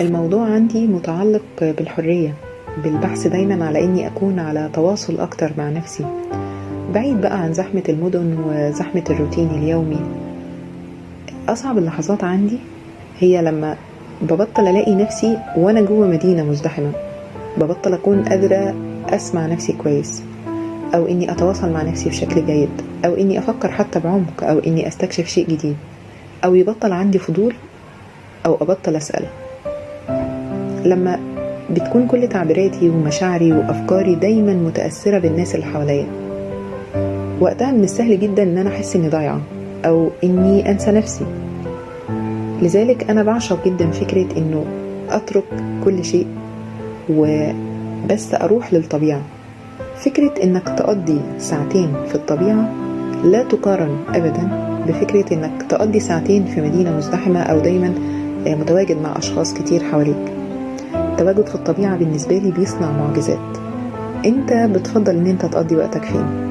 الموضوع عندي متعلق بالحرية بالبحث دايما على إني أكون على تواصل أكتر مع نفسي. بعيد بقى عن زحمة المدن وزحمة الروتين اليومي أصعب اللحظات عندي هي لما ببطل ألاقي نفسي وأنا جوه مدينة مزدحمة. ببطل أكون قادرة أسمع نفسي كويس أو إني أتواصل مع نفسي بشكل جيد أو إني أفكر حتى بعمق أو إني أستكشف شيء جديد أو يبطل عندي فضول أو أبطل أسأل. لما بتكون كل تعبيراتي ومشاعري وأفكاري دايما متأثرة بالناس اللي حواليا. وقتها من السهل جدا إن أنا أحس إني ضايعة أو إني أنسى نفسي. لذلك أنا بعشق جدا فكرة إنه أترك كل شيء وبس أروح للطبيعة. فكرة إنك تقضي ساعتين في الطبيعة لا تقارن ابدا بفكرة إنك تقضي ساعتين في مدينة مزدحمة أو دايما متواجد مع أشخاص كتير حواليك. التواجد في الطبيعة بالنسبة لي بيصنع معجزات. انت بتفضل ان انت تقضي وقتك فين؟